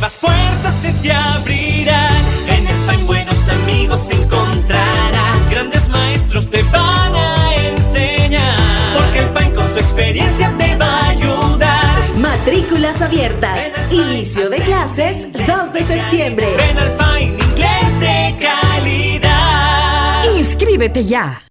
Nuevas puertas se te abrirán. En el pan buenos amigos encontrarás. Grandes maestros te van a enseñar. Porque el pan con su experiencia te va a ayudar. Matrículas abiertas. Inicio de clases 2 de septiembre. Ven al Fine Inglés de calidad. Inscríbete ya.